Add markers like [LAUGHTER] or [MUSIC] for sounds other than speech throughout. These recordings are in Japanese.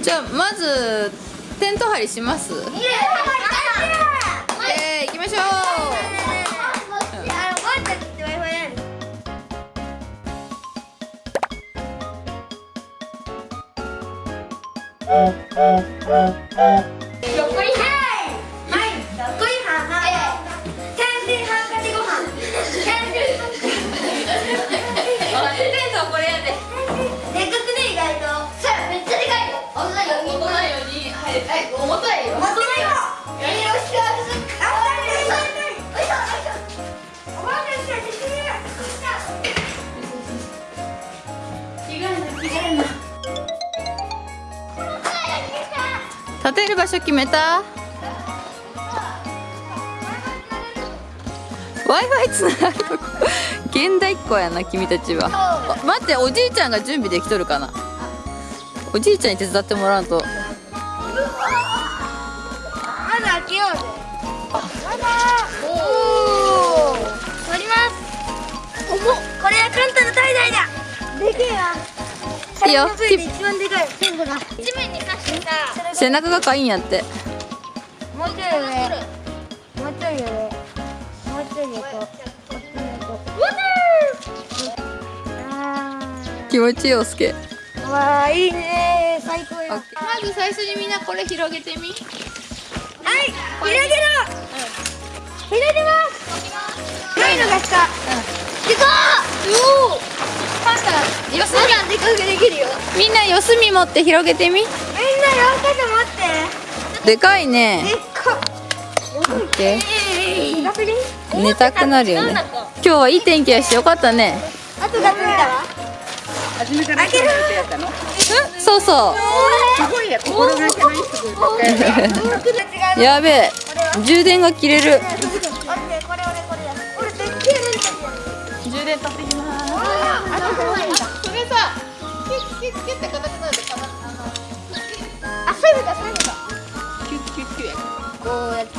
じゃあまずテント張りします？えー、行きましょう立てる場所決めた？w i f i つながるとこ。現代っ子やな君たちは。待っておじいちゃんが準備できとるかな？おじいちゃんに手伝ってもらうと。いいよ。で一番でかいペンが地面に刺してさ。背中がかいんやって。もうちょい上。もうちょい上。もうちょい横こっちの横あ気持ちいいおすけ。ーわあいいね。最高よ。まず最初にみんなこれ広げてみ。はい。広げろよすまだでかくできるよ。みんな四隅持って広げてみ。みんなよかと待って。でかいね。でっかオッケえー、寝たくなるよね今日はいい天気やしよかったねあとがついたわ初めからそうやってやったのうんそうそすごいや心がけのいいやべえ充電が切れる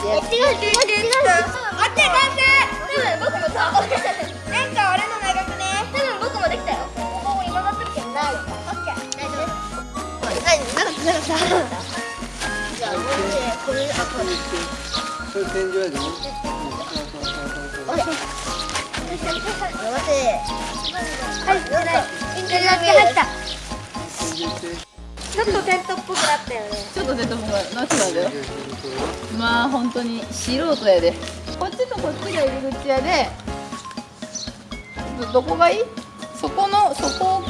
違う違う違う待って待って。多分僕もさなんか俺の長くね多分僕もできたよここ今乗って。るけないオッケー大丈夫はい長く長くさじゃあもうねこれあこれそれ天井やでねおい待って。はい入ったちょっとテントっぽくなったよね。ちょっと出てもらうなってたよ。まあ本当に素人やで。こっちとこっちが入り口やで。どどこがいい？そこのそこ。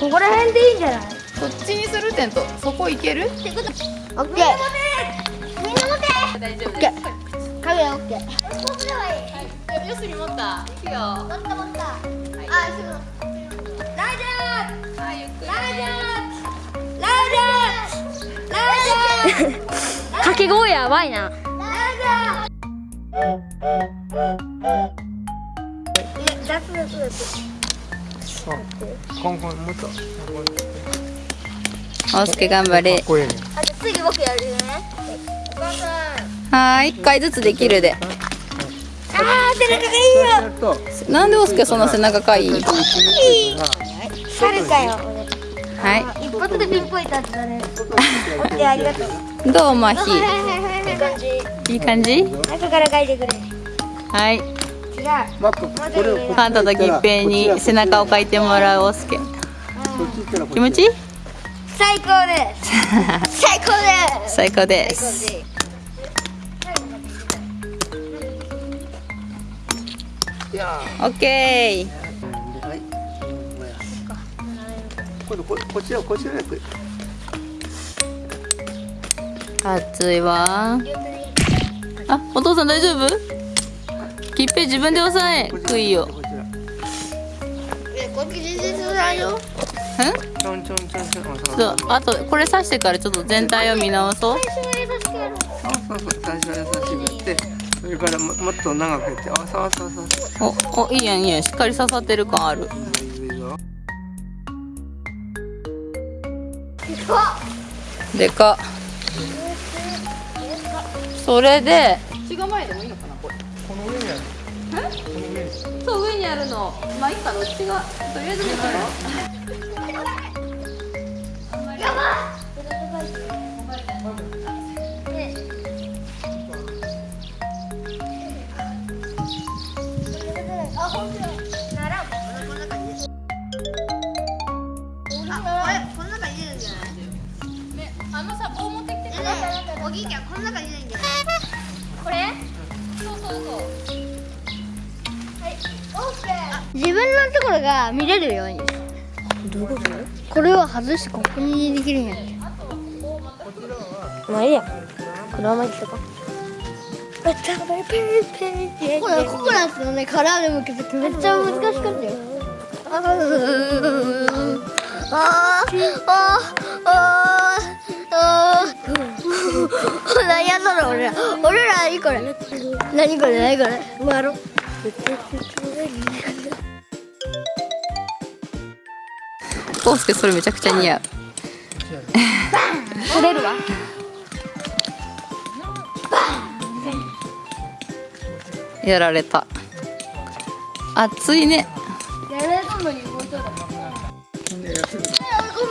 ここら辺でいいんじゃない？そっちにするテント。そこ行ける？オッケー。みんな持て。みんな持て。大丈夫オッケー。影オッケー。こっちではいいよすり持った。いくよ。は持った持った掛け声やばいな。おすけ頑張れ。次僕やるね。はーい一回ずつできるで。あー、背中がいいよ。なんでおすけそんな背中かい？いは一発でピンポイント当てたね。オッケー、ありがとう。いどうまひはいはい感じいい感じ？中から書いてくれ。はい。違う。マックこれをこっちカンタとぎっぺいに背中をかいてもらうおすけこっち行ったらこっち？気持ちいい [LAUGHS] 最高です。最高です。最高です。オッケー。はい。今度こちらこっちら暑いわ。あお父さん大丈夫？きっぺい自分で押さえ。くいよ。こちらえ、こっち全然そうだよ。んちょんちょんちょんちょん。そうそうあとこれ刺してからちょっと全体を見直そう。最初は優しくやろうそうそう最初は優しくやってそれからももっと長くやって。あそうそうそうおおいいやんいいやん。しっかり刺さってる感ある。でかっそれで血が前でもいいのかなこれ。この上にある。この上にそう上にあるの。まあいいかどっちがとりあえず見たらやばい。あ、本当だ。なら、こんな感じ。あ、こー。自分のところが見れるように。どういうこと？これを外して、ここにできるんやって。まあいいや。このまま行っとこう。これココナッツのね殻でむけてめっちゃ難しかったよ。あーあーあーあー [LAUGHS] 何やったの俺ら俺ら何これ何これ？何これ？もうやろうコウスケそれめちゃくちゃ似合う取れるわ。やられた。熱いね。やられたのにもうちょっと。ココ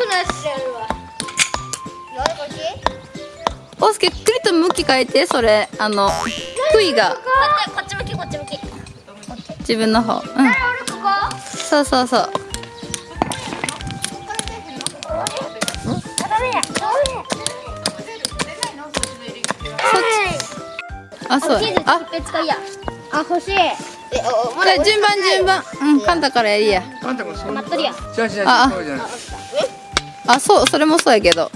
ナッツやるわどれこっちコウスケくりと向き変えてそれ。あの杭が。こっち向きこっち向き。自分の方。うん。そうそうそうあそう。あ使いや。あ欲しい。えおじゃあ順番順番。うんカンタからやりや。あんたもそう。待っとるやん。じゃあじゃあそうじゃない。あそうそれもそうやけど。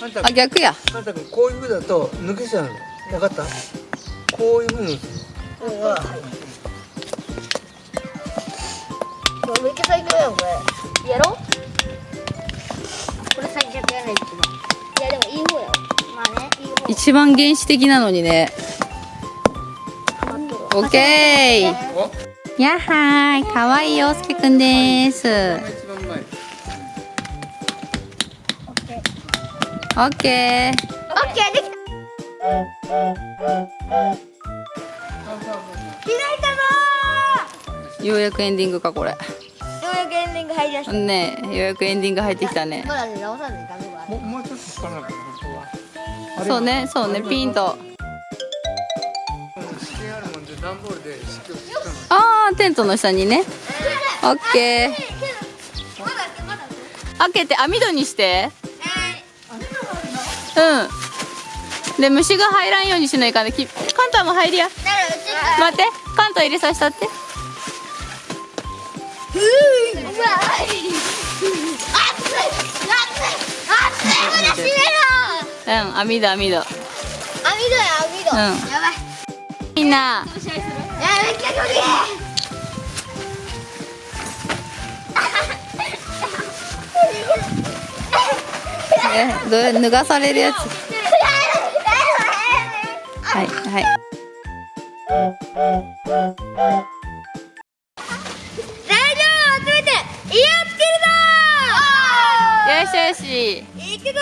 あん。たあ逆や。あんたくんこういう風だと抜けちゃうの。分かった？こういう風にめっちゃ最強やんこれ。やろこれ最弱やない一番いやでもいい方やわ。まあねいい方。一番原始的なのにねオッケーおやっはーい。かわいい陽介くんです。オッケーオッケーできた。開いたぞようやくエンディングかこれ。ーようやくエンディング入りました。ねえようやくエンディング入ってきたね。もうもうちょっとそうねそうねピンとあーテントの下にね。オッケー。開けて網戸にして。えうん。で虫が入らんようにしないかんね。きカンタも入りや。待って。カンタ入れさせたって。うわ熱い熱い熱いまだ閉めろうん網戸網戸。網戸や網戸、うん。やばいみんなえどれ。脱がされるやつ。げはいはい。材料を集めて家を作よしよし。るぞ行くぞ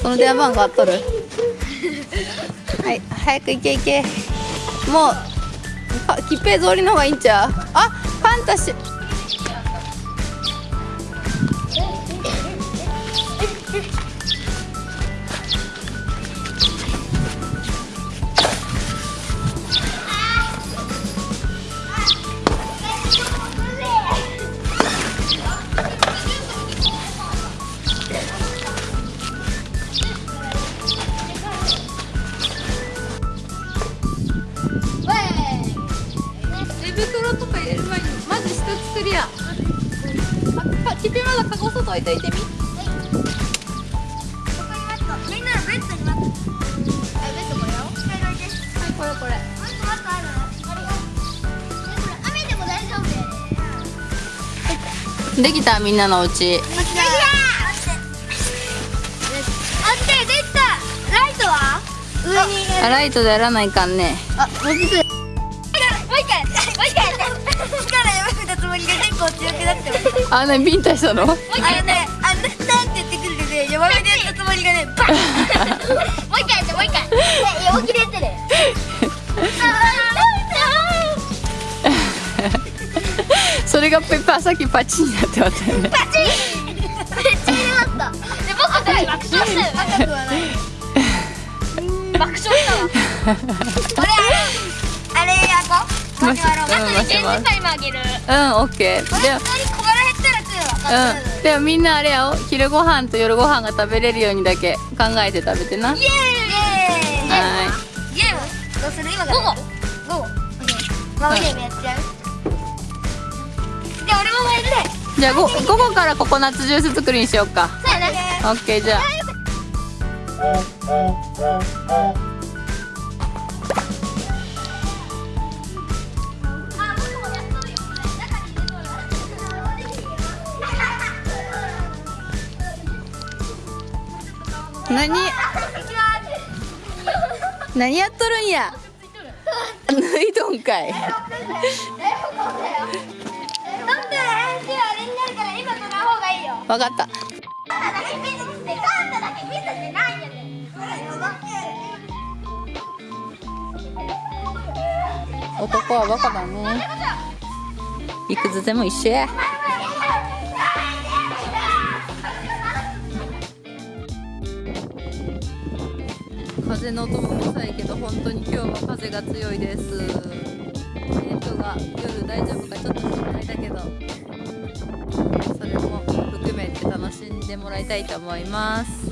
その電話番号あっとる？はい早く行け行け。もうか切平通りの方がいいんちゃう？あファンタシーあか切平まだカゴ外置いといてみこれこれできたみんなのお家できたできたライトは上にライトでやらないかんねあ、もう一回あねビンタしたの？あのね、あんななんて言ってくるので、弱めでやったつもりがね、[LAUGHS] バンもう一回やって、もう一回。で、横切れてる [LAUGHS] それがペッパーさっきパチンになってましたよね。パチン。めっちゃ入れました。で僕たち爆笑した。よ爆笑したわ。[LAUGHS] 俺あれあれやこう。マシュマロうんマシュマロタイムあげる。うんオッケー。でうん。でもみんなあれやよ昼ご飯と夜ご飯が食べれるようにだけ考えて食べてな。はイエーイ。イエーイ。ーいゲームどうする今から？午後。午後。ママゲームやっちゃう？で俺もやりたいじゃあご午後からココナッツジュース作りにしようか。そうやねオッケーじゃあ。あ何？何やっとるんや？脱いどんかい。だって。編集あれになるから今撮らん方がいいよわかった男はバカだねいくつでも一緒や風の音もうるさいけど本当に今日は風が強いです。テントが夜大丈夫かちょっと心配だけどそれも含めて楽しんでもらいたいと思います。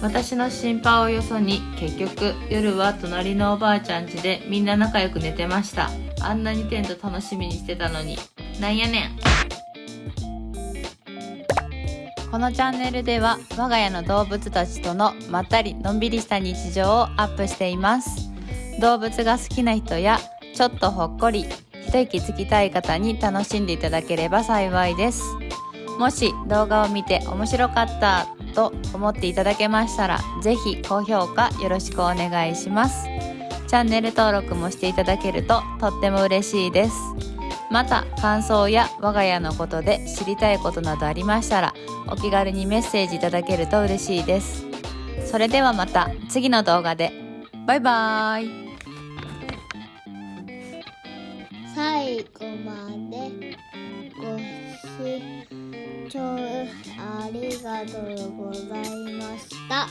私の心配をよそに結局夜は隣のおばあちゃん家でみんな仲良く寝てました。あんなにテント楽しみにしてたのに。なんやねん。このチャンネルでは我が家の動物たちとのまったりのんびりした日常をアップしています。動物が好きな人やちょっとほっこり一息つきたい方に楽しんでいただければ幸いです。もし動画を見て面白かったと思っていただけましたらぜひ高評価よろしくお願いします。チャンネル登録もしていただけるととっても嬉しいです。また感想や我が家のことで知りたいことなどありましたらお気軽にメッセージいただけると嬉しいです。それではまた次の動画で。バイバーイ。最後までご視聴ありがとうございました。